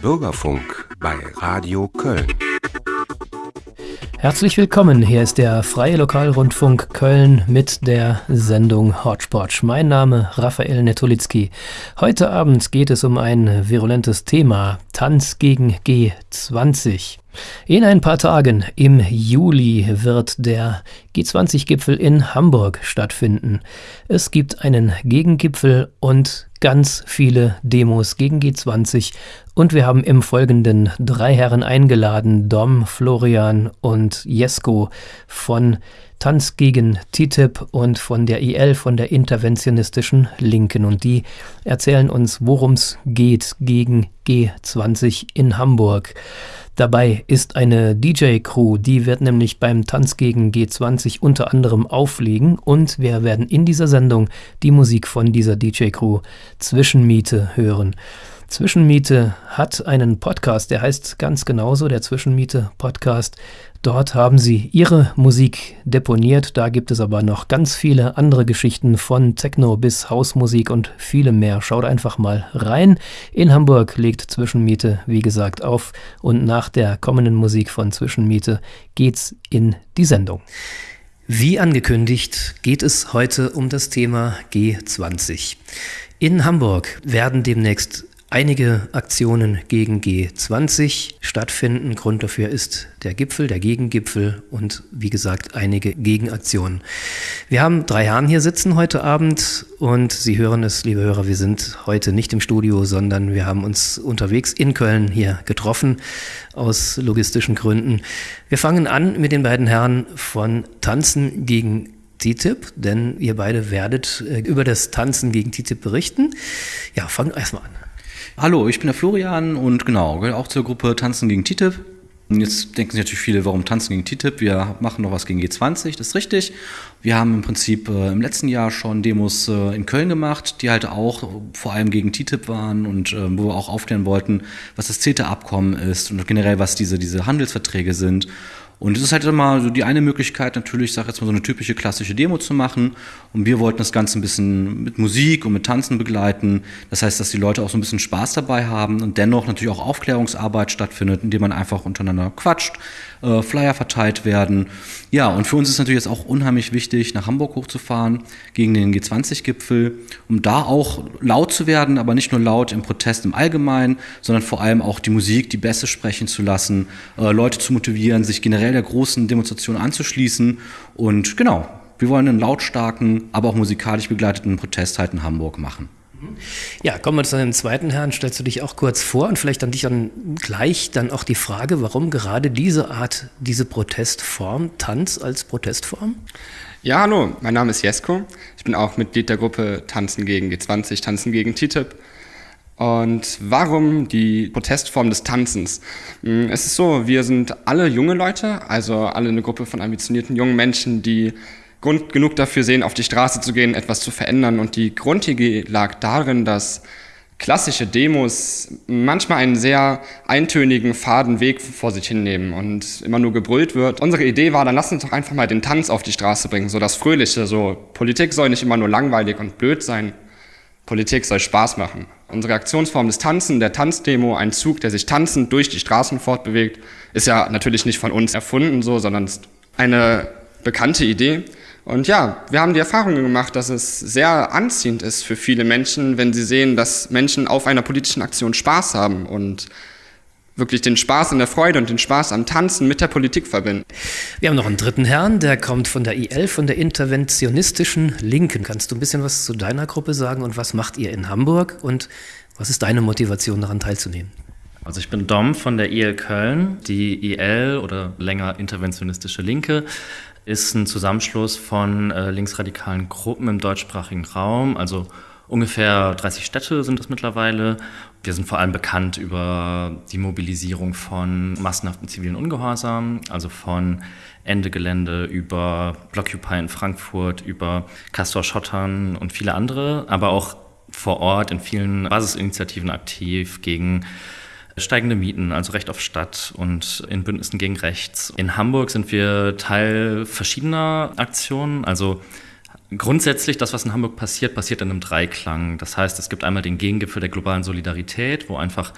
Bürgerfunk bei Radio Köln. Herzlich willkommen, hier ist der Freie Lokalrundfunk Köln mit der Sendung Hotspot. Mein Name Raphael Netolitzki. Heute Abend geht es um ein virulentes Thema, Tanz gegen G20. In ein paar Tagen im Juli wird der G20-Gipfel in Hamburg stattfinden. Es gibt einen Gegengipfel und ganz viele Demos gegen G20 und wir haben im Folgenden drei Herren eingeladen, Dom, Florian und Jesko von Tanz gegen TTIP und von der IL, von der interventionistischen Linken. Und die erzählen uns, worum es geht gegen G20 in Hamburg. Dabei ist eine DJ-Crew, die wird nämlich beim Tanz gegen G20 unter anderem auflegen und wir werden in dieser Sendung die Musik von dieser DJ-Crew Zwischenmiete hören. Zwischenmiete hat einen Podcast, der heißt ganz genauso, der Zwischenmiete Podcast. Dort haben sie ihre Musik deponiert. Da gibt es aber noch ganz viele andere Geschichten von Techno bis Hausmusik und viele mehr. Schaut einfach mal rein. In Hamburg legt Zwischenmiete, wie gesagt, auf. Und nach der kommenden Musik von Zwischenmiete geht's in die Sendung. Wie angekündigt geht es heute um das Thema G20. In Hamburg werden demnächst einige Aktionen gegen G20 stattfinden. Grund dafür ist der Gipfel, der Gegengipfel und wie gesagt einige Gegenaktionen. Wir haben drei Herren hier sitzen heute Abend und Sie hören es, liebe Hörer, wir sind heute nicht im Studio, sondern wir haben uns unterwegs in Köln hier getroffen aus logistischen Gründen. Wir fangen an mit den beiden Herren von Tanzen gegen TTIP, denn ihr beide werdet äh, über das Tanzen gegen TTIP berichten. Ja, fangen erstmal an. Hallo, ich bin der Florian und genau, auch zur Gruppe Tanzen gegen TTIP. Jetzt denken sich natürlich viele, warum Tanzen gegen TTIP? Wir machen noch was gegen G20, das ist richtig. Wir haben im Prinzip äh, im letzten Jahr schon Demos äh, in Köln gemacht, die halt auch vor allem gegen TTIP waren und äh, wo wir auch aufklären wollten, was das CETA-Abkommen ist und generell, was diese, diese Handelsverträge sind. Und es ist halt immer so die eine Möglichkeit, natürlich, ich sage jetzt mal so eine typische klassische Demo zu machen. Und wir wollten das Ganze ein bisschen mit Musik und mit Tanzen begleiten. Das heißt, dass die Leute auch so ein bisschen Spaß dabei haben und dennoch natürlich auch Aufklärungsarbeit stattfindet, indem man einfach untereinander quatscht, äh, Flyer verteilt werden. Ja, und für uns ist natürlich jetzt auch unheimlich wichtig, nach Hamburg hochzufahren gegen den G20-Gipfel, um da auch laut zu werden, aber nicht nur laut im Protest im Allgemeinen, sondern vor allem auch die Musik, die Bässe sprechen zu lassen, äh, Leute zu motivieren, sich generell der großen Demonstration anzuschließen. Und genau, wir wollen einen lautstarken, aber auch musikalisch begleiteten Protest halt in Hamburg machen. Ja, kommen wir zu dem zweiten Herrn. Stellst du dich auch kurz vor und vielleicht an dich dann gleich dann auch die Frage, warum gerade diese Art, diese Protestform, Tanz als Protestform? Ja, hallo, mein Name ist Jesko. Ich bin auch Mitglied der Gruppe Tanzen gegen G20, Tanzen gegen TTIP. Und warum die Protestform des Tanzens? Hm, es ist so, wir sind alle junge Leute, also alle eine Gruppe von ambitionierten jungen Menschen, die Grund genug dafür sehen, auf die Straße zu gehen, etwas zu verändern. Und die Grundidee lag darin, dass klassische Demos manchmal einen sehr eintönigen, faden Weg vor sich hinnehmen und immer nur gebrüllt wird. Unsere Idee war, dann lass uns doch einfach mal den Tanz auf die Straße bringen, so das Fröhliche, so Politik soll nicht immer nur langweilig und blöd sein, Politik soll Spaß machen. Unsere Aktionsform des Tanzen, der Tanzdemo, ein Zug, der sich tanzend durch die Straßen fortbewegt, ist ja natürlich nicht von uns erfunden so, sondern eine bekannte Idee. Und ja, wir haben die Erfahrung gemacht, dass es sehr anziehend ist für viele Menschen, wenn sie sehen, dass Menschen auf einer politischen Aktion Spaß haben und wirklich den Spaß an der Freude und den Spaß am Tanzen mit der Politik verbinden. Wir haben noch einen dritten Herrn, der kommt von der IL, von der interventionistischen Linken. Kannst du ein bisschen was zu deiner Gruppe sagen und was macht ihr in Hamburg und was ist deine Motivation daran teilzunehmen? Also ich bin Dom von der IL Köln. Die IL oder länger interventionistische Linke ist ein Zusammenschluss von äh, linksradikalen Gruppen im deutschsprachigen Raum. Also ungefähr 30 Städte sind es mittlerweile. Wir sind vor allem bekannt über die Mobilisierung von massenhaften zivilen Ungehorsam, also von Ende Gelände über Blockupy in Frankfurt, über Castor Schottern und viele andere, aber auch vor Ort in vielen Basisinitiativen aktiv gegen steigende Mieten, also Recht auf Stadt und in Bündnissen gegen Rechts. In Hamburg sind wir Teil verschiedener Aktionen, also Grundsätzlich, das, was in Hamburg passiert, passiert in einem Dreiklang. Das heißt, es gibt einmal den Gegengipfel der globalen Solidarität, wo einfach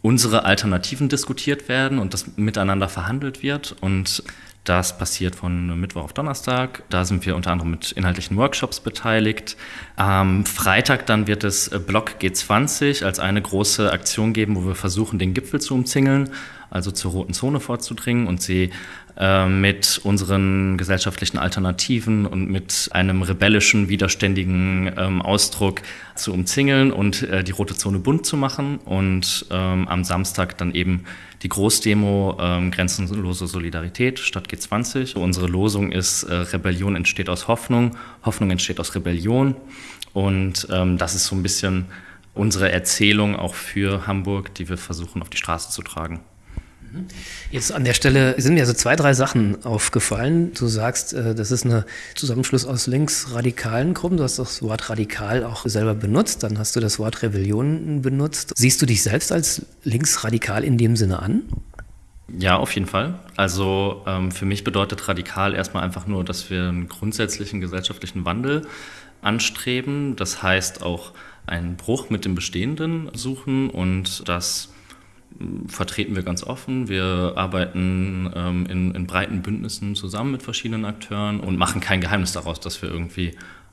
unsere Alternativen diskutiert werden und das miteinander verhandelt wird. Und das passiert von Mittwoch auf Donnerstag. Da sind wir unter anderem mit inhaltlichen Workshops beteiligt. Am Freitag dann wird es Block G20 als eine große Aktion geben, wo wir versuchen, den Gipfel zu umzingeln, also zur roten Zone vorzudringen und sie äh, mit unseren gesellschaftlichen Alternativen und mit einem rebellischen, widerständigen ähm, Ausdruck zu umzingeln und äh, die rote Zone bunt zu machen und ähm, am Samstag dann eben die Großdemo ähm, Grenzenlose Solidarität statt G20. Unsere Losung ist äh, Rebellion entsteht aus Hoffnung, Hoffnung entsteht aus Rebellion und ähm, das ist so ein bisschen unsere Erzählung auch für Hamburg, die wir versuchen auf die Straße zu tragen. Jetzt an der Stelle sind mir so zwei, drei Sachen aufgefallen. Du sagst, äh, das ist ein Zusammenschluss aus linksradikalen Gruppen. Du hast das Wort radikal auch selber benutzt. Dann hast du das Wort Rebellion benutzt. Siehst du dich selbst als linksradikal in dem Sinne an? Ja, auf jeden Fall. Also ähm, für mich bedeutet radikal erstmal einfach nur, dass wir einen grundsätzlichen gesellschaftlichen Wandel anstreben. Das heißt auch einen Bruch mit dem Bestehenden suchen und das vertreten wir ganz offen. Wir arbeiten ähm, in, in, breiten Bündnissen zusammen mit verschiedenen Akteuren und machen kein Geheimnis daraus, dass wir irgendwie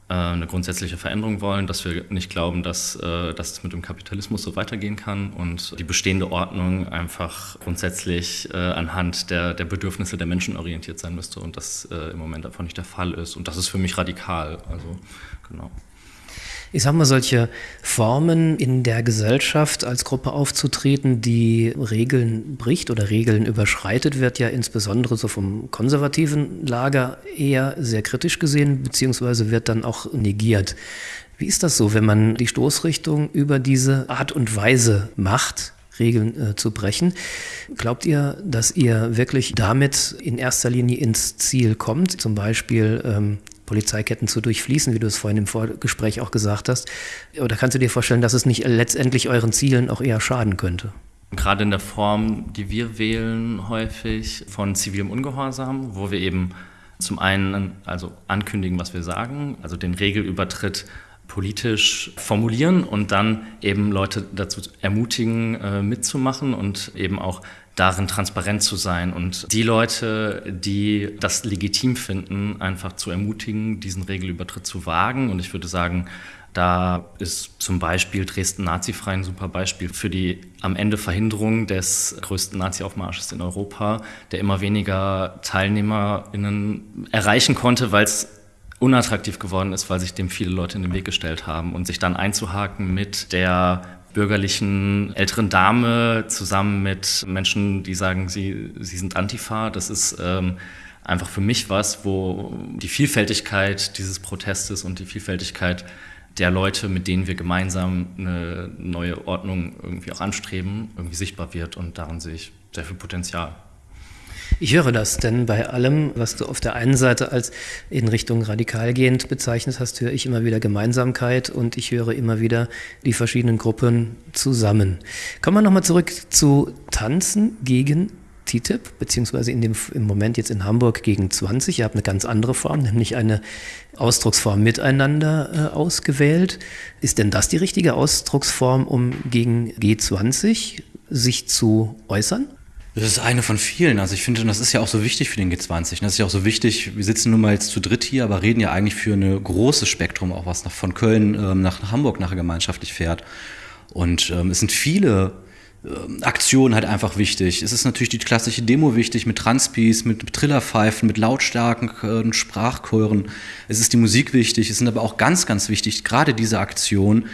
äh, eine grundsätzliche Veränderung wollen, dass wir nicht glauben, dass, äh, dass es mit dem Kapitalismus so weitergehen kann und die bestehende Ordnung einfach grundsätzlich äh, anhand der, der Bedürfnisse der Menschen orientiert sein müsste und das äh, im Moment einfach nicht der Fall ist. Und das ist für mich radikal. Also, genau ich sag mal, solche Formen in der Gesellschaft als Gruppe aufzutreten, die Regeln bricht oder Regeln überschreitet, wird ja insbesondere so vom konservativen Lager eher sehr kritisch gesehen, beziehungsweise wird dann auch negiert. Wie ist das so, wenn man die Stoßrichtung über diese Art und Weise macht? Regeln äh, zu brechen. Glaubt ihr, dass ihr wirklich damit in erster Linie ins Ziel kommt, zum Beispiel ähm, Polizeiketten zu durchfließen, wie du es vorhin im Vorgespräch auch gesagt hast? Oder kannst du dir vorstellen, dass es nicht letztendlich euren Zielen auch eher schaden könnte? Gerade in der Form, die wir wählen, häufig von zivilem Ungehorsam, wo wir eben zum einen also ankündigen, was wir sagen, also den Regelübertritt politisch formulieren und dann eben Leute dazu ermutigen, äh, mitzumachen und eben auch darin transparent zu sein und die Leute, die das legitim finden, einfach zu ermutigen, diesen Regelübertritt zu wagen. Und ich würde sagen, da ist zum Beispiel Dresden nazifrei ein super Beispiel für die am Ende Verhinderung des größten Nazi-Aufmarsches in Europa, der immer weniger TeilnehmerInnen erreichen konnte, weil es unattraktiv geworden ist, weil sich dem viele Leute in den Weg gestellt haben und sich dann einzuhaken mit der bürgerlichen älteren Dame zusammen mit Menschen, die sagen, sie, sie sind Antifa. Das ist ähm, einfach für mich was, wo die Vielfältigkeit dieses Protestes und die Vielfältigkeit der Leute, mit denen wir gemeinsam eine neue Ordnung irgendwie auch anstreben, irgendwie sichtbar wird. Und darin sehe ich sehr viel Potenzial. Ich höre das, denn bei allem, was du auf der einen Seite als in Richtung radikal gehend bezeichnet hast, höre ich immer wieder Gemeinsamkeit und ich höre immer wieder die verschiedenen Gruppen zusammen. Kommen wir nochmal zurück zu Tanzen gegen TTIP, beziehungsweise in dem, im Moment jetzt in Hamburg gegen 20. Ihr habt eine ganz andere Form, nämlich eine Ausdrucksform miteinander äh, ausgewählt. Ist denn das die richtige Ausdrucksform, um gegen G20 sich zu äußern? Das ist eine von vielen. Also ich finde, das ist ja auch so wichtig für den G20. Das ist ja auch so wichtig. Wir sitzen nun mal jetzt zu dritt hier, aber reden ja eigentlich für ein großes Spektrum, auch was nach, von Köln ähm, nach Hamburg nachher gemeinschaftlich fährt. Und ähm, es sind viele ähm, Aktionen halt einfach wichtig. Es ist natürlich die klassische Demo wichtig mit Transpies, mit Trillerpfeifen, mit lautstarken äh, Sprachchören. Es ist die Musik wichtig. Es sind aber auch ganz, ganz wichtig, gerade diese Aktionen,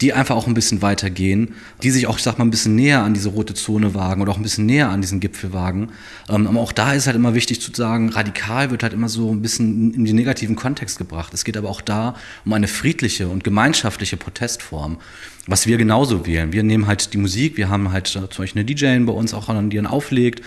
die einfach auch ein bisschen weitergehen, die sich auch, ich sag mal, ein bisschen näher an diese rote Zone wagen oder auch ein bisschen näher an diesen Gipfel wagen. Ähm, aber auch da ist halt immer wichtig zu sagen, radikal wird halt immer so ein bisschen in den negativen Kontext gebracht. Es geht aber auch da um eine friedliche und gemeinschaftliche Protestform, was wir genauso wählen. Wir nehmen halt die Musik, wir haben halt zum Beispiel eine DJ bei uns auch, die dann auflegt.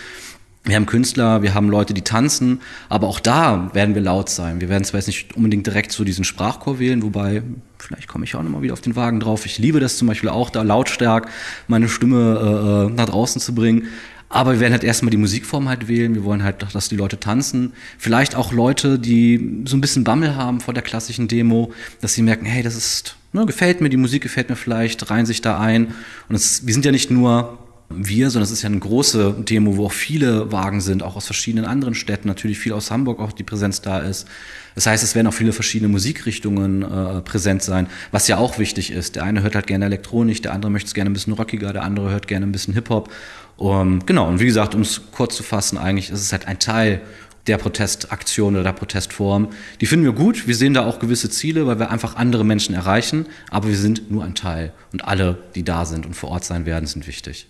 Wir haben Künstler, wir haben Leute, die tanzen, aber auch da werden wir laut sein. Wir werden zwar jetzt nicht unbedingt direkt so diesen Sprachchor wählen, wobei, vielleicht komme ich auch nochmal wieder auf den Wagen drauf. Ich liebe das zum Beispiel auch, da lautstark meine Stimme äh, nach draußen zu bringen. Aber wir werden halt erstmal die Musikform halt wählen. Wir wollen halt, dass die Leute tanzen. Vielleicht auch Leute, die so ein bisschen Bammel haben vor der klassischen Demo, dass sie merken, hey, das ist, ne, gefällt mir, die Musik gefällt mir vielleicht, reihen sich da ein. Und es, wir sind ja nicht nur wir, sondern es ist ja eine große Demo, wo auch viele Wagen sind, auch aus verschiedenen anderen Städten, natürlich viel aus Hamburg auch die Präsenz da ist. Das heißt, es werden auch viele verschiedene Musikrichtungen äh, präsent sein, was ja auch wichtig ist. Der eine hört halt gerne Elektronik, der andere möchte es gerne ein bisschen rockiger, der andere hört gerne ein bisschen Hip-Hop. Um, genau, und wie gesagt, um es kurz zu fassen, eigentlich ist es halt ein Teil der Protestaktion oder der Protestform. Die finden wir gut. Wir sehen da auch gewisse Ziele, weil wir einfach andere Menschen erreichen. Aber wir sind nur ein Teil. Und alle, die da sind und vor Ort sein werden, sind wichtig.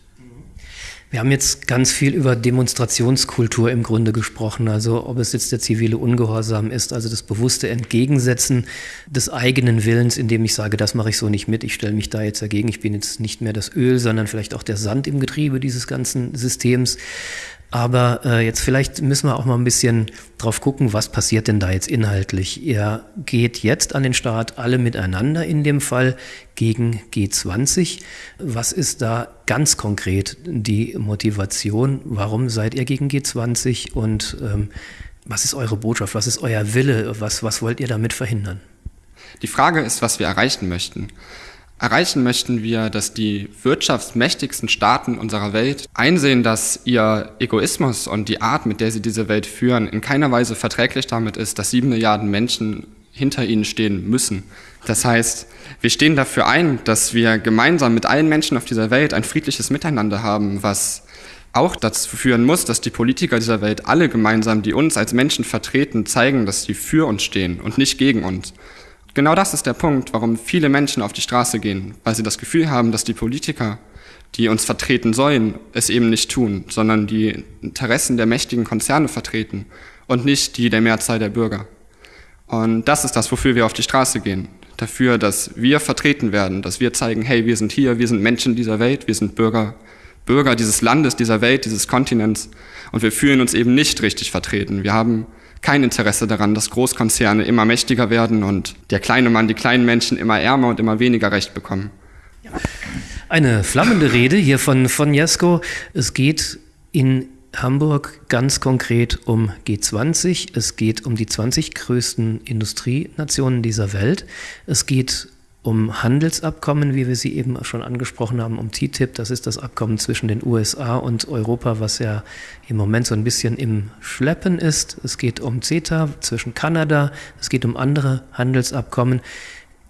Wir haben jetzt ganz viel über Demonstrationskultur im Grunde gesprochen, also ob es jetzt der zivile Ungehorsam ist, also das bewusste Entgegensetzen des eigenen Willens, indem ich sage, das mache ich so nicht mit, ich stelle mich da jetzt dagegen, ich bin jetzt nicht mehr das Öl, sondern vielleicht auch der Sand im Getriebe dieses ganzen Systems. Aber äh, jetzt vielleicht müssen wir auch mal ein bisschen drauf gucken, was passiert denn da jetzt inhaltlich. Ihr geht jetzt an den Start alle miteinander in dem Fall gegen G20. Was ist da ganz konkret die Motivation? Warum seid ihr gegen G20 und ähm, was ist eure Botschaft? Was ist euer Wille? Was, was wollt ihr damit verhindern? Die Frage ist, was wir erreichen möchten. Erreichen möchten wir, dass die wirtschaftsmächtigsten Staaten unserer Welt einsehen, dass ihr Egoismus und die Art, mit der sie diese Welt führen, in keiner Weise verträglich damit ist, dass sieben Milliarden Menschen hinter ihnen stehen müssen. Das heißt, wir stehen dafür ein, dass wir gemeinsam mit allen Menschen auf dieser Welt ein friedliches Miteinander haben, was auch dazu führen muss, dass die Politiker dieser Welt alle gemeinsam, die uns als Menschen vertreten, zeigen, dass sie für uns stehen und nicht gegen uns. Genau das ist der Punkt, warum viele Menschen auf die Straße gehen, weil sie das Gefühl haben, dass die Politiker, die uns vertreten sollen, es eben nicht tun, sondern die Interessen der mächtigen Konzerne vertreten und nicht die der Mehrzahl der Bürger. Und das ist das, wofür wir auf die Straße gehen. Dafür, dass wir vertreten werden, dass wir zeigen, hey, wir sind hier, wir sind Menschen dieser Welt, wir sind Bürger, Bürger dieses Landes, dieser Welt, dieses Kontinents. Und wir fühlen uns eben nicht richtig vertreten. Wir haben kein Interesse daran, dass Großkonzerne immer mächtiger werden und der kleine Mann, die kleinen Menschen immer ärmer und immer weniger Recht bekommen. Eine flammende Rede hier von, von Jesko. Es geht in Hamburg ganz konkret um G20. Es geht um die 20 größten Industrienationen dieser Welt. Es geht um Handelsabkommen, wie wir sie eben schon angesprochen haben, um TTIP. Das ist das Abkommen zwischen den USA und Europa, was ja im Moment so ein bisschen im Schleppen ist. Es geht um CETA zwischen Kanada. Es geht um andere Handelsabkommen.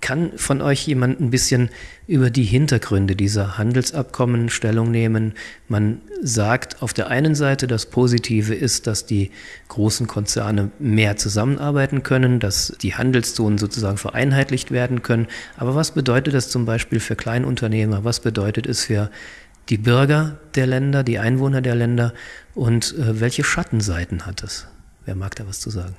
Kann von euch jemand ein bisschen über die Hintergründe dieser Handelsabkommen Stellung nehmen? Man sagt auf der einen Seite, das Positive ist, dass die großen Konzerne mehr zusammenarbeiten können, dass die Handelszonen sozusagen vereinheitlicht werden können. Aber was bedeutet das zum Beispiel für Kleinunternehmer? Was bedeutet es für die Bürger der Länder, die Einwohner der Länder? Und äh, welche Schattenseiten hat es? Wer mag da was zu sagen?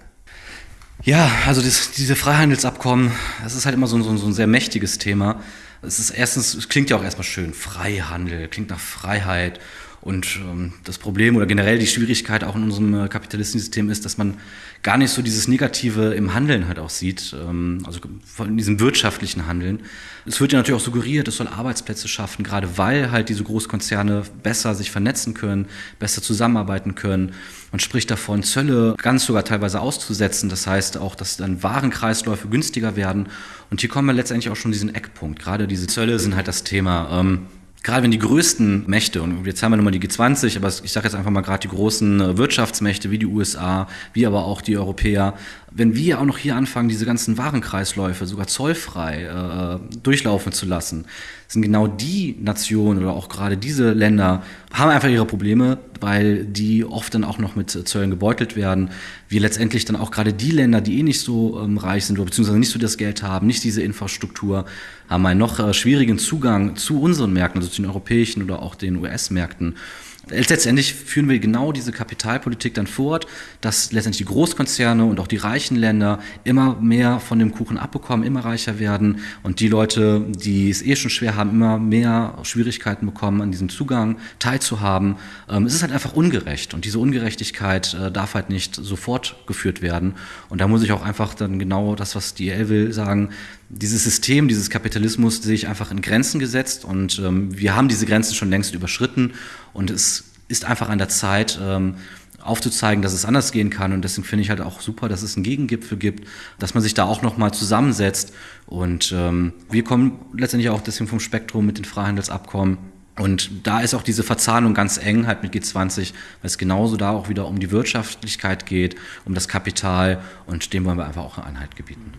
Ja, also das, diese Freihandelsabkommen, das ist halt immer so, so, so ein sehr mächtiges Thema. Es ist erstens, es klingt ja auch erstmal schön, Freihandel, klingt nach Freiheit. Und ähm, das Problem oder generell die Schwierigkeit auch in unserem äh, kapitalistischen System ist, dass man gar nicht so dieses Negative im Handeln halt auch sieht, ähm, also von diesem wirtschaftlichen Handeln. Es wird ja natürlich auch suggeriert, es soll Arbeitsplätze schaffen, gerade weil halt diese Großkonzerne besser sich vernetzen können, besser zusammenarbeiten können. Man spricht davon, Zölle ganz sogar teilweise auszusetzen. Das heißt auch, dass dann Warenkreisläufe günstiger werden. Und hier kommen wir letztendlich auch schon diesen Eckpunkt. Gerade diese Zölle sind halt das Thema. Ähm, gerade wenn die größten Mächte, und jetzt haben wir nochmal die G20, aber ich sage jetzt einfach mal gerade die großen äh, Wirtschaftsmächte wie die USA, wie aber auch die Europäer, wenn wir auch noch hier anfangen, diese ganzen Warenkreisläufe sogar zollfrei äh, durchlaufen zu lassen, sind genau die Nationen oder auch gerade diese Länder haben einfach ihre Probleme, weil die oft dann auch noch mit Zöllen gebeutelt werden. Wir letztendlich dann auch gerade die Länder, die eh nicht so ähm, reich sind oder beziehungsweise nicht so das Geld haben, nicht diese Infrastruktur, haben einen noch äh, schwierigen Zugang zu unseren Märkten, also zu den europäischen oder auch den US-Märkten. Letztendlich führen wir genau diese Kapitalpolitik dann fort, dass letztendlich die Großkonzerne und auch die reichen Länder immer mehr von dem Kuchen abbekommen, immer reicher werden. Und die Leute, die es eh schon schwer haben, immer mehr Schwierigkeiten bekommen, an diesem Zugang teilzuhaben. Ähm, es ist halt einfach ungerecht. Und diese Ungerechtigkeit äh, darf halt nicht sofort geführt werden. Und da muss ich auch einfach dann genau das, was die EL will, sagen, dieses System, dieses Kapitalismus sehe ich einfach in Grenzen gesetzt. Und ähm, wir haben diese Grenzen schon längst überschritten und es ist einfach an der Zeit, ähm, aufzuzeigen, dass es anders gehen kann. Und deswegen finde ich halt auch super, dass es einen Gegengipfel gibt, dass man sich da auch nochmal zusammensetzt. Und ähm, wir kommen letztendlich auch deswegen vom Spektrum mit den Freihandelsabkommen. Und da ist auch diese Verzahnung ganz eng halt mit G20, weil es genauso da auch wieder um die Wirtschaftlichkeit geht, um das Kapital und dem wollen wir einfach auch eine Einheit gebieten.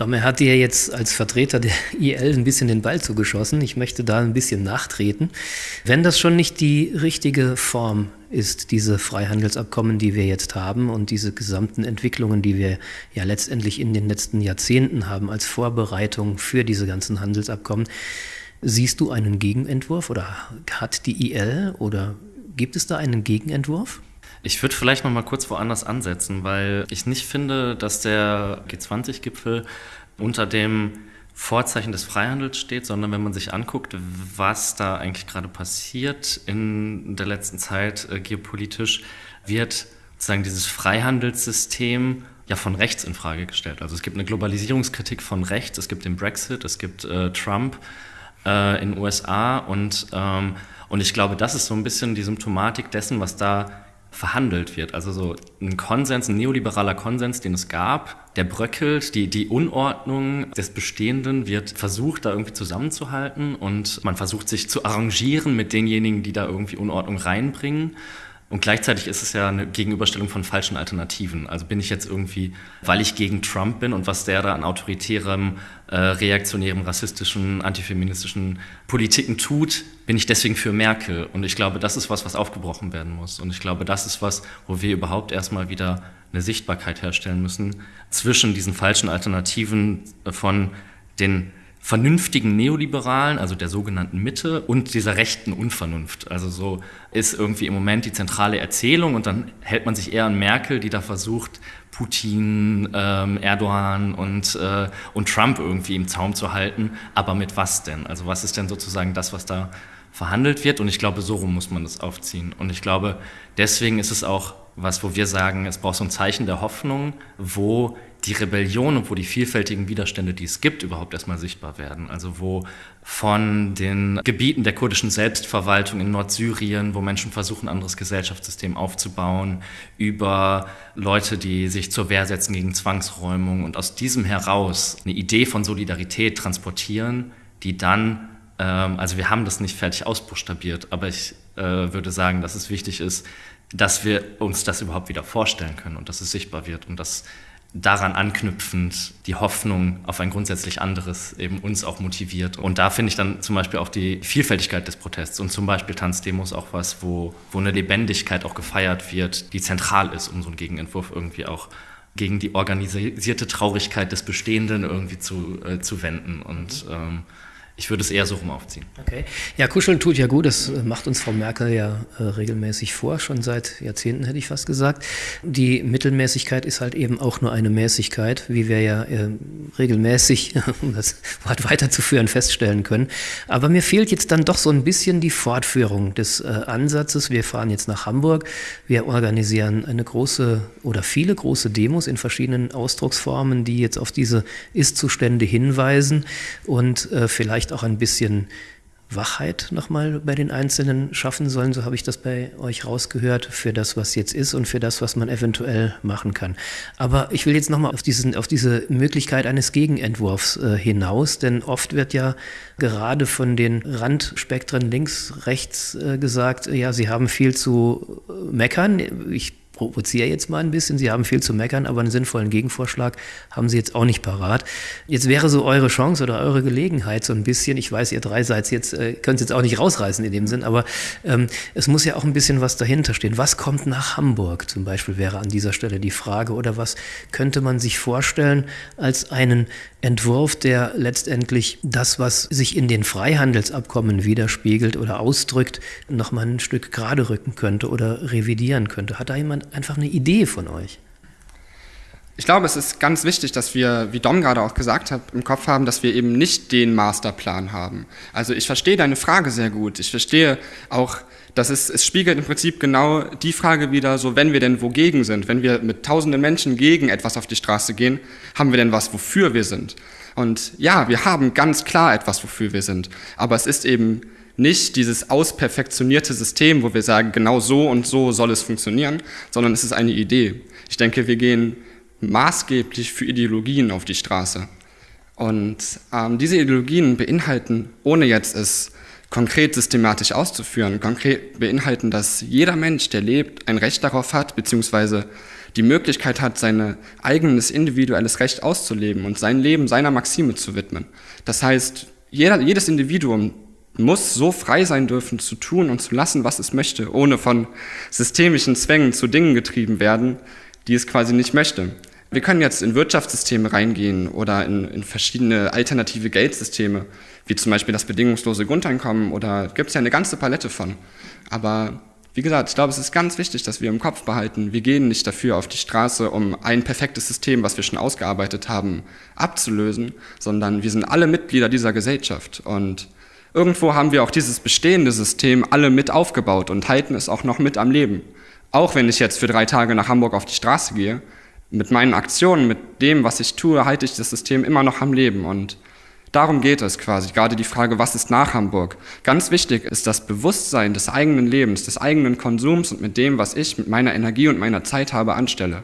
Domme hat dir jetzt als Vertreter der IL ein bisschen den Ball zugeschossen. Ich möchte da ein bisschen nachtreten. Wenn das schon nicht die richtige Form ist, diese Freihandelsabkommen, die wir jetzt haben und diese gesamten Entwicklungen, die wir ja letztendlich in den letzten Jahrzehnten haben als Vorbereitung für diese ganzen Handelsabkommen, siehst du einen Gegenentwurf oder hat die IL oder gibt es da einen Gegenentwurf? Ich würde vielleicht noch mal kurz woanders ansetzen, weil ich nicht finde, dass der G20-Gipfel unter dem Vorzeichen des Freihandels steht, sondern wenn man sich anguckt, was da eigentlich gerade passiert in der letzten Zeit äh, geopolitisch, wird sozusagen dieses Freihandelssystem ja von rechts in Frage gestellt. Also es gibt eine Globalisierungskritik von rechts, es gibt den Brexit, es gibt äh, Trump äh, in USA und, ähm, und ich glaube, das ist so ein bisschen die Symptomatik dessen, was da verhandelt wird. Also so ein Konsens, ein neoliberaler Konsens, den es gab, der bröckelt, die, die Unordnung des Bestehenden wird versucht, da irgendwie zusammenzuhalten und man versucht sich zu arrangieren mit denjenigen, die da irgendwie Unordnung reinbringen. Und gleichzeitig ist es ja eine Gegenüberstellung von falschen Alternativen. Also bin ich jetzt irgendwie, weil ich gegen Trump bin und was der da an autoritärem, äh, reaktionärem, rassistischen, antifeministischen Politiken tut, bin ich deswegen für Merkel. Und ich glaube, das ist was, was aufgebrochen werden muss. Und ich glaube, das ist was, wo wir überhaupt erstmal wieder eine Sichtbarkeit herstellen müssen zwischen diesen falschen Alternativen von den vernünftigen Neoliberalen, also der sogenannten Mitte, und dieser rechten Unvernunft. Also so ist irgendwie im Moment die zentrale Erzählung und dann hält man sich eher an Merkel, die da versucht, Putin, ähm, Erdogan und, äh, und Trump irgendwie im Zaum zu halten. Aber mit was denn? Also was ist denn sozusagen das, was da verhandelt wird? Und ich glaube, so rum muss man das aufziehen. Und ich glaube, deswegen ist es auch was, wo wir sagen, es braucht so ein Zeichen der Hoffnung, wo die Rebellion und wo die vielfältigen Widerstände, die es gibt, überhaupt erstmal sichtbar werden. Also wo von den Gebieten der kurdischen Selbstverwaltung in Nordsyrien, wo Menschen versuchen, ein anderes Gesellschaftssystem aufzubauen, über Leute, die sich zur Wehr setzen gegen Zwangsräumung und aus diesem heraus eine Idee von Solidarität transportieren, die dann, ähm, also wir haben das nicht fertig ausbuchstabiert, aber ich äh, würde sagen, dass es wichtig ist, dass wir uns das überhaupt wieder vorstellen können und dass es sichtbar wird und dass daran anknüpfend die Hoffnung auf ein grundsätzlich anderes eben uns auch motiviert. Und da finde ich dann zum Beispiel auch die Vielfältigkeit des Protests und zum Beispiel Tanzdemos auch was, wo, wo eine Lebendigkeit auch gefeiert wird, die zentral ist, um so einen Gegenentwurf irgendwie auch gegen die organisierte Traurigkeit des Bestehenden irgendwie zu, äh, zu wenden. Und ähm, ich würde es eher so rum aufziehen. Okay. Ja, kuscheln tut ja gut. Das äh, macht uns Frau Merkel ja äh, regelmäßig vor, schon seit Jahrzehnten hätte ich fast gesagt. Die Mittelmäßigkeit ist halt eben auch nur eine Mäßigkeit, wie wir ja äh, regelmäßig, um das Wort weiterzuführen, feststellen können. Aber mir fehlt jetzt dann doch so ein bisschen die Fortführung des äh, Ansatzes. Wir fahren jetzt nach Hamburg. Wir organisieren eine große oder viele große Demos in verschiedenen Ausdrucksformen, die jetzt auf diese Ist-Zustände hinweisen und äh, vielleicht vielleicht auch ein bisschen Wachheit nochmal bei den Einzelnen schaffen sollen, so habe ich das bei euch rausgehört, für das, was jetzt ist und für das, was man eventuell machen kann. Aber ich will jetzt nochmal auf, auf diese Möglichkeit eines Gegenentwurfs äh, hinaus, denn oft wird ja gerade von den Randspektren links, rechts äh, gesagt, ja, sie haben viel zu meckern. Ich provoziere jetzt mal ein bisschen. Sie haben viel zu meckern, aber einen sinnvollen Gegenvorschlag haben Sie jetzt auch nicht parat. Jetzt wäre so eure Chance oder eure Gelegenheit so ein bisschen, ich weiß, ihr drei seid jetzt, äh, könnt es jetzt auch nicht rausreißen in dem Sinn, aber ähm, es muss ja auch ein bisschen was dahinter stehen. Was kommt nach Hamburg zum Beispiel wäre an dieser Stelle die Frage oder was könnte man sich vorstellen als einen Entwurf, der letztendlich das, was sich in den Freihandelsabkommen widerspiegelt oder ausdrückt, nochmal ein Stück gerade rücken könnte oder revidieren könnte. Hat da jemand einfach eine Idee von euch? Ich glaube, es ist ganz wichtig, dass wir, wie Dom gerade auch gesagt hat, im Kopf haben, dass wir eben nicht den Masterplan haben. Also ich verstehe deine Frage sehr gut. Ich verstehe auch, dass es, es spiegelt im Prinzip genau die Frage wieder, so wenn wir denn wogegen sind, wenn wir mit tausenden Menschen gegen etwas auf die Straße gehen, haben wir denn was, wofür wir sind? Und ja, wir haben ganz klar etwas, wofür wir sind. Aber es ist eben nicht dieses ausperfektionierte System, wo wir sagen, genau so und so soll es funktionieren, sondern es ist eine Idee. Ich denke, wir gehen maßgeblich für Ideologien auf die Straße. Und ähm, diese Ideologien beinhalten, ohne jetzt es konkret systematisch auszuführen. Konkret beinhalten, dass jeder Mensch, der lebt, ein Recht darauf hat, beziehungsweise die Möglichkeit hat, sein eigenes individuelles Recht auszuleben und sein Leben seiner Maxime zu widmen. Das heißt, jeder, jedes Individuum muss so frei sein dürfen, zu tun und zu lassen, was es möchte, ohne von systemischen Zwängen zu Dingen getrieben werden, die es quasi nicht möchte. Wir können jetzt in Wirtschaftssysteme reingehen oder in, in verschiedene alternative Geldsysteme, wie zum Beispiel das bedingungslose Grundeinkommen oder gibt es ja eine ganze Palette von. Aber wie gesagt, ich glaube, es ist ganz wichtig, dass wir im Kopf behalten, wir gehen nicht dafür auf die Straße, um ein perfektes System, was wir schon ausgearbeitet haben, abzulösen, sondern wir sind alle Mitglieder dieser Gesellschaft und irgendwo haben wir auch dieses bestehende System alle mit aufgebaut und halten es auch noch mit am Leben. Auch wenn ich jetzt für drei Tage nach Hamburg auf die Straße gehe, mit meinen Aktionen, mit dem, was ich tue, halte ich das System immer noch am Leben und Darum geht es quasi, gerade die Frage, was ist nach Hamburg? Ganz wichtig ist das Bewusstsein des eigenen Lebens, des eigenen Konsums und mit dem, was ich mit meiner Energie und meiner Zeit habe, anstelle.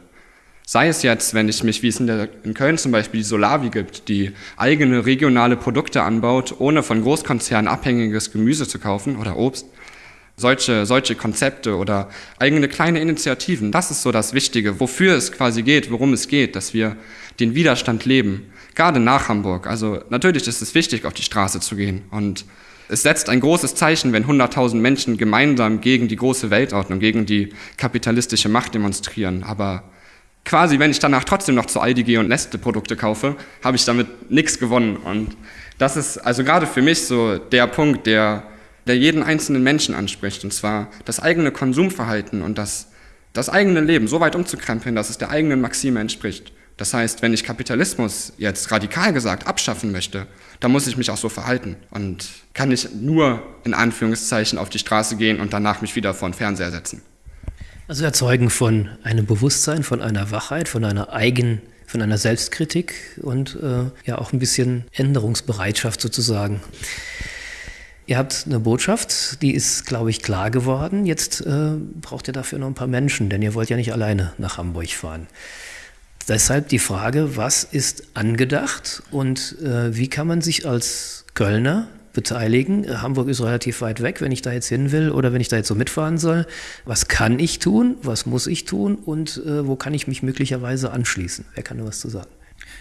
Sei es jetzt, wenn ich mich, wie es in, der, in Köln zum Beispiel die Solavi gibt, die eigene regionale Produkte anbaut, ohne von Großkonzernen abhängiges Gemüse zu kaufen oder Obst. Solche, solche Konzepte oder eigene kleine Initiativen, das ist so das Wichtige, wofür es quasi geht, worum es geht, dass wir den Widerstand leben gerade nach Hamburg. Also natürlich ist es wichtig, auf die Straße zu gehen. Und es setzt ein großes Zeichen, wenn 100.000 Menschen gemeinsam gegen die große Weltordnung, gegen die kapitalistische Macht demonstrieren. Aber quasi, wenn ich danach trotzdem noch zu Aldi gehe und Nestle-Produkte kaufe, habe ich damit nichts gewonnen. Und das ist also gerade für mich so der Punkt, der, der jeden einzelnen Menschen anspricht. Und zwar das eigene Konsumverhalten und das, das eigene Leben so weit umzukrempeln, dass es der eigenen Maxime entspricht. Das heißt, wenn ich Kapitalismus jetzt radikal gesagt abschaffen möchte, dann muss ich mich auch so verhalten und kann nicht nur in Anführungszeichen auf die Straße gehen und danach mich wieder vor den Fernseher setzen. Also erzeugen von einem Bewusstsein, von einer Wachheit, von einer eigenen, von einer Selbstkritik und äh, ja auch ein bisschen Änderungsbereitschaft sozusagen. Ihr habt eine Botschaft, die ist, glaube ich, klar geworden. Jetzt äh, braucht ihr dafür noch ein paar Menschen, denn ihr wollt ja nicht alleine nach Hamburg fahren. Deshalb die Frage, was ist angedacht und äh, wie kann man sich als Kölner beteiligen? Äh, Hamburg ist relativ weit weg, wenn ich da jetzt hin will oder wenn ich da jetzt so mitfahren soll. Was kann ich tun? Was muss ich tun? Und äh, wo kann ich mich möglicherweise anschließen? Wer kann da was zu sagen?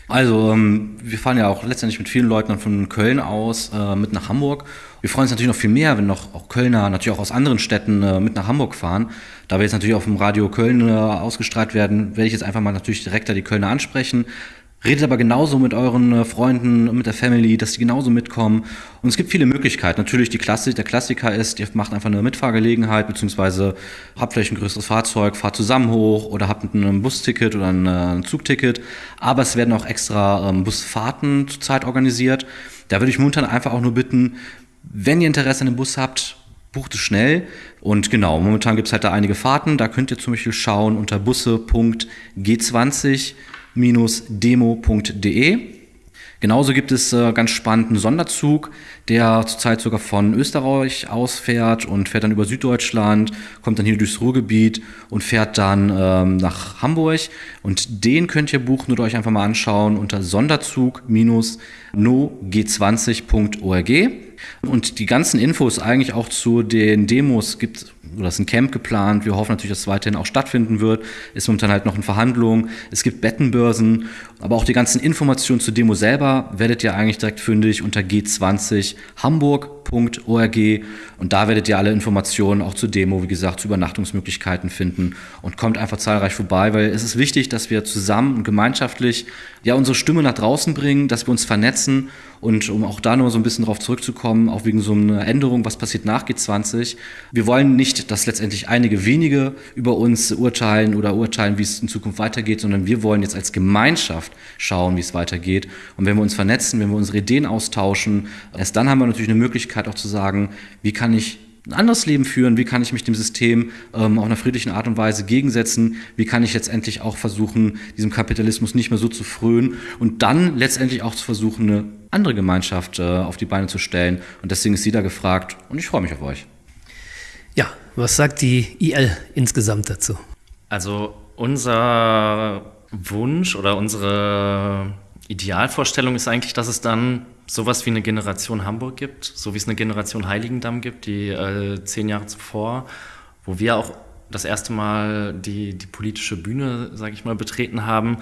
Also, ähm, wir fahren ja auch letztendlich mit vielen Leuten von Köln aus äh, mit nach Hamburg. Wir freuen uns natürlich noch viel mehr, wenn noch auch Kölner, natürlich auch aus anderen Städten äh, mit nach Hamburg fahren. Da wir jetzt natürlich auf dem Radio Köln äh, ausgestrahlt werden, werde ich jetzt einfach mal natürlich direkt da die Kölner ansprechen. Redet aber genauso mit euren äh, Freunden, mit der Family, dass die genauso mitkommen. Und es gibt viele Möglichkeiten. Natürlich die Klassik, der Klassiker ist, ihr macht einfach eine Mitfahrgelegenheit, beziehungsweise habt vielleicht ein größeres Fahrzeug, fahrt zusammen hoch oder habt ein Busticket oder ein, äh, ein Zugticket. Aber es werden auch extra ähm, Busfahrten zurzeit organisiert. Da würde ich momentan einfach auch nur bitten, wenn ihr Interesse an dem Bus habt, bucht es schnell. Und genau, momentan gibt es halt da einige Fahrten. Da könnt ihr zum Beispiel schauen unter busse.g20 demo.de. Genauso gibt es äh, ganz spannenden Sonderzug, der zurzeit sogar von Österreich ausfährt und fährt dann über Süddeutschland, kommt dann hier durchs Ruhrgebiet und fährt dann ähm, nach Hamburg. Und den könnt ihr buchen oder euch einfach mal anschauen unter Sonderzug-no-g20.org. Und die ganzen Infos eigentlich auch zu den Demos gibt oder ist ein Camp geplant. Wir hoffen natürlich, dass es weiterhin auch stattfinden wird. Ist momentan halt noch in Verhandlungen. Es gibt Bettenbörsen, aber auch die ganzen Informationen zur Demo selber werdet ihr eigentlich direkt fündig unter G20 Hamburg.org und da werdet ihr alle Informationen auch zur Demo, wie gesagt, zu Übernachtungsmöglichkeiten finden und kommt einfach zahlreich vorbei, weil es ist wichtig, dass wir zusammen und gemeinschaftlich ja unsere Stimme nach draußen bringen, dass wir uns vernetzen und um auch da nur so ein bisschen drauf zurückzukommen, auch wegen so einer Änderung, was passiert nach G20. Wir wollen nicht, dass letztendlich einige wenige über uns urteilen oder urteilen, wie es in Zukunft weitergeht, sondern wir wollen jetzt als Gemeinschaft schauen, wie es weitergeht. Und wenn wir uns vernetzen, wenn wir unsere Ideen austauschen, erst dann haben wir natürlich eine Möglichkeit auch zu sagen, wie kann ich ein anderes Leben führen, wie kann ich mich dem System ähm, auf einer friedlichen Art und Weise gegensetzen, wie kann ich letztendlich auch versuchen, diesem Kapitalismus nicht mehr so zu frönen und dann letztendlich auch zu versuchen, eine andere Gemeinschaft äh, auf die Beine zu stellen. Und deswegen ist sie da gefragt und ich freue mich auf euch. Ja, was sagt die IL insgesamt dazu? Also unser Wunsch oder unsere Idealvorstellung ist eigentlich, dass es dann sowas wie eine Generation Hamburg gibt, so wie es eine Generation Heiligendamm gibt, die äh, zehn Jahre zuvor, wo wir auch das erste Mal die, die politische Bühne, sage ich mal, betreten haben,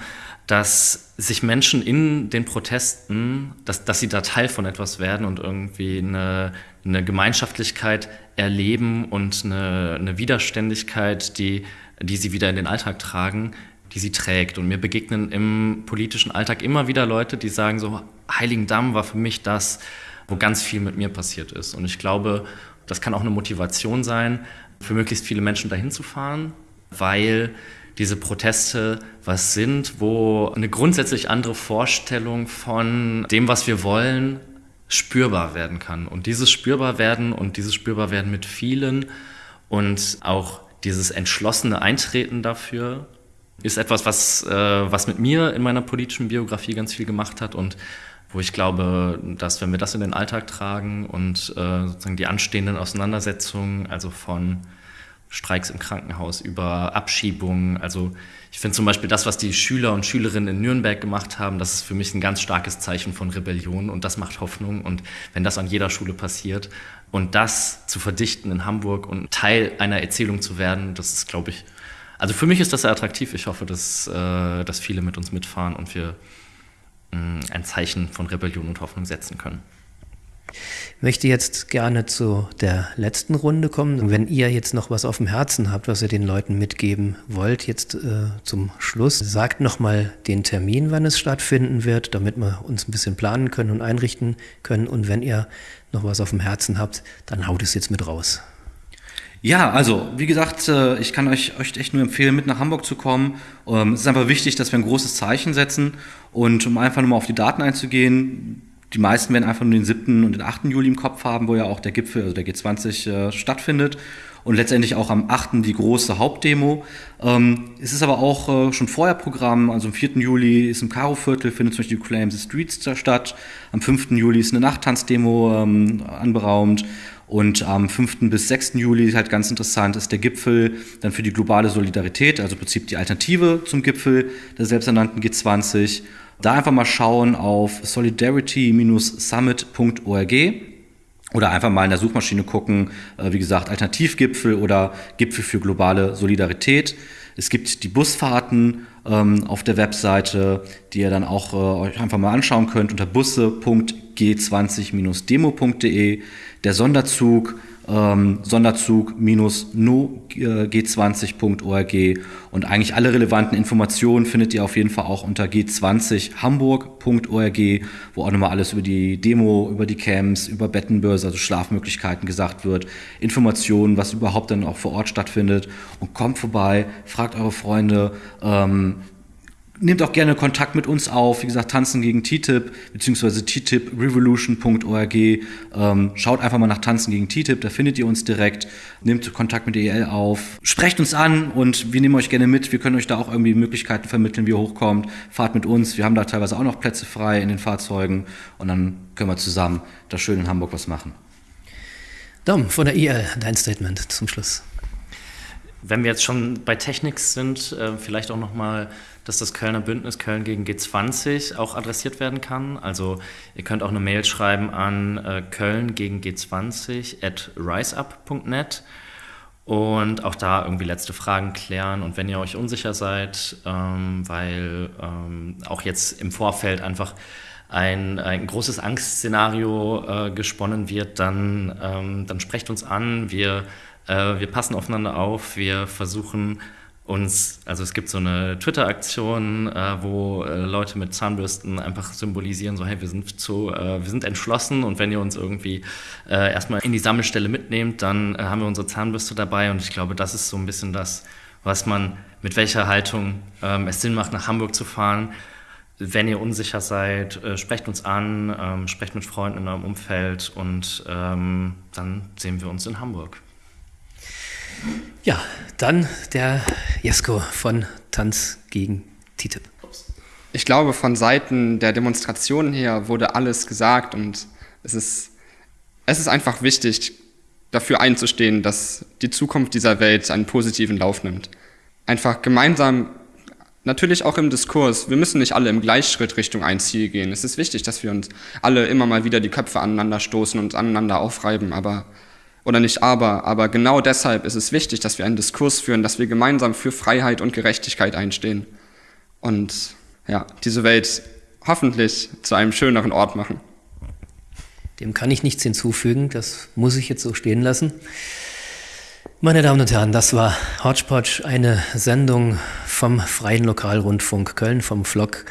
dass sich Menschen in den Protesten, dass, dass sie da Teil von etwas werden und irgendwie eine, eine Gemeinschaftlichkeit erleben und eine, eine Widerständigkeit, die, die sie wieder in den Alltag tragen, die sie trägt. Und mir begegnen im politischen Alltag immer wieder Leute, die sagen so, Heiligendamm war für mich das, wo ganz viel mit mir passiert ist. Und ich glaube, das kann auch eine Motivation sein, für möglichst viele Menschen dahin zu fahren, weil diese Proteste was sind, wo eine grundsätzlich andere Vorstellung von dem, was wir wollen, spürbar werden kann. Und dieses spürbar werden und dieses spürbar werden mit vielen und auch dieses entschlossene Eintreten dafür ist etwas, was, äh, was mit mir in meiner politischen Biografie ganz viel gemacht hat und wo ich glaube, dass wenn wir das in den Alltag tragen und äh, sozusagen die anstehenden Auseinandersetzungen, also von Streiks im Krankenhaus über Abschiebungen, also ich finde zum Beispiel das, was die Schüler und Schülerinnen in Nürnberg gemacht haben, das ist für mich ein ganz starkes Zeichen von Rebellion und das macht Hoffnung und wenn das an jeder Schule passiert und das zu verdichten in Hamburg und Teil einer Erzählung zu werden, das ist, glaube ich, also für mich ist das sehr attraktiv. Ich hoffe, dass, äh, dass viele mit uns mitfahren und wir ein Zeichen von Rebellion und Hoffnung setzen können. Ich möchte jetzt gerne zu der letzten Runde kommen. Wenn ihr jetzt noch was auf dem Herzen habt, was ihr den Leuten mitgeben wollt, jetzt äh, zum Schluss, sagt nochmal den Termin, wann es stattfinden wird, damit wir uns ein bisschen planen können und einrichten können. Und wenn ihr noch was auf dem Herzen habt, dann haut es jetzt mit raus. Ja, also wie gesagt, äh, ich kann euch, euch echt nur empfehlen, mit nach Hamburg zu kommen. Ähm, es ist einfach wichtig, dass wir ein großes Zeichen setzen und um einfach nur mal auf die Daten einzugehen, die meisten werden einfach nur den 7. und den 8. Juli im Kopf haben, wo ja auch der Gipfel, also der G20 äh, stattfindet und letztendlich auch am 8. die große Hauptdemo. Ähm, es ist aber auch äh, schon vorher Programm, also am 4. Juli ist im Karo-Viertel, findet zum Beispiel die Claim the Streets statt. Am 5. Juli ist eine Nachttanzdemo ähm, anberaumt. Und am 5. bis 6. Juli, halt ganz interessant, ist der Gipfel dann für die globale Solidarität, also im Prinzip die Alternative zum Gipfel der selbsternannten G20. Da einfach mal schauen auf solidarity-summit.org oder einfach mal in der Suchmaschine gucken, äh, wie gesagt, Alternativgipfel oder Gipfel für globale Solidarität. Es gibt die Busfahrten ähm, auf der Webseite, die ihr dann auch äh, euch einfach mal anschauen könnt unter busse.g20-demo.de der Sonderzug, ähm, Sonderzug-no-g20.org und eigentlich alle relevanten Informationen findet ihr auf jeden Fall auch unter g20hamburg.org, wo auch nochmal alles über die Demo, über die Camps, über Bettenbörse, also Schlafmöglichkeiten gesagt wird, Informationen, was überhaupt dann auch vor Ort stattfindet. Und kommt vorbei, fragt eure Freunde, ähm, nehmt auch gerne Kontakt mit uns auf. Wie gesagt, tanzen gegen TTIP beziehungsweise ttiprevolution.org. Ähm, schaut einfach mal nach Tanzen gegen TTIP, da findet ihr uns direkt. Nehmt Kontakt mit EL auf. Sprecht uns an und wir nehmen euch gerne mit. Wir können euch da auch irgendwie Möglichkeiten vermitteln, wie ihr hochkommt. Fahrt mit uns. Wir haben da teilweise auch noch Plätze frei in den Fahrzeugen und dann können wir zusammen da schön in Hamburg was machen. Dom von der EL, dein Statement zum Schluss. Wenn wir jetzt schon bei Technics sind, äh, vielleicht auch noch mal dass das Kölner Bündnis Köln gegen G20 auch adressiert werden kann. Also ihr könnt auch eine Mail schreiben an äh, Köln gegen G20 at riseup.net und auch da irgendwie letzte Fragen klären. Und wenn ihr euch unsicher seid, ähm, weil ähm, auch jetzt im Vorfeld einfach ein, ein großes Angstszenario äh, gesponnen wird, dann, ähm, dann sprecht uns an. Wir, äh, wir passen aufeinander auf. Wir versuchen uns, also es gibt so eine Twitter-Aktion, äh, wo äh, Leute mit Zahnbürsten einfach symbolisieren, so hey, wir sind zu, äh, wir sind entschlossen und wenn ihr uns irgendwie äh, erstmal in die Sammelstelle mitnehmt, dann äh, haben wir unsere Zahnbürste dabei und ich glaube, das ist so ein bisschen das, was man, mit welcher Haltung ähm, es Sinn macht, nach Hamburg zu fahren. Wenn ihr unsicher seid, sprecht uns an, ähm, sprecht mit Freunden in eurem Umfeld und ähm, dann sehen wir uns in Hamburg. Ja, dann der Jesko von Tanz gegen TTIP. Ich glaube, von Seiten der Demonstrationen her wurde alles gesagt und es ist, es ist einfach wichtig, dafür einzustehen, dass die Zukunft dieser Welt einen positiven Lauf nimmt. Einfach gemeinsam Natürlich auch im Diskurs. Wir müssen nicht alle im Gleichschritt Richtung ein Ziel gehen. Es ist wichtig, dass wir uns alle immer mal wieder die Köpfe aneinander stoßen und aneinander aufreiben, aber oder nicht aber, aber genau deshalb ist es wichtig, dass wir einen Diskurs führen, dass wir gemeinsam für Freiheit und Gerechtigkeit einstehen und ja, diese Welt hoffentlich zu einem schöneren Ort machen. Dem kann ich nichts hinzufügen, das muss ich jetzt so stehen lassen. Meine Damen und Herren, das war Hodgepodge, eine Sendung vom Freien Lokalrundfunk Köln, vom Vlog.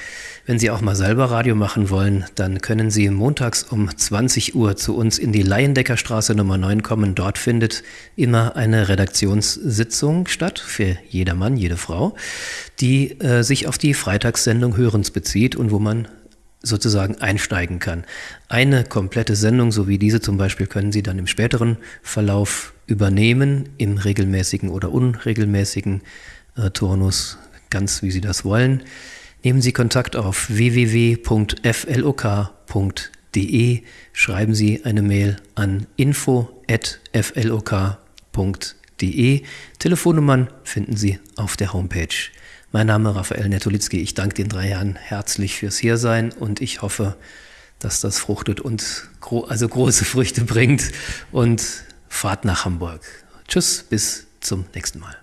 Wenn Sie auch mal selber Radio machen wollen, dann können Sie montags um 20 Uhr zu uns in die Laiendeckerstraße Nummer 9 kommen. Dort findet immer eine Redaktionssitzung statt für jedermann, jede Frau, die äh, sich auf die Freitagssendung Hörens bezieht und wo man sozusagen einsteigen kann. Eine komplette Sendung, so wie diese zum Beispiel, können Sie dann im späteren Verlauf übernehmen, im regelmäßigen oder unregelmäßigen äh, Turnus, ganz wie Sie das wollen. Nehmen Sie Kontakt auf www.flok.de, schreiben Sie eine Mail an info.flok.de. Telefonnummern finden Sie auf der Homepage. Mein Name Raphael Netolitzki. Ich danke den drei Herren herzlich fürs Hiersein und ich hoffe, dass das fruchtet und gro also große Früchte bringt und fahrt nach Hamburg. Tschüss, bis zum nächsten Mal.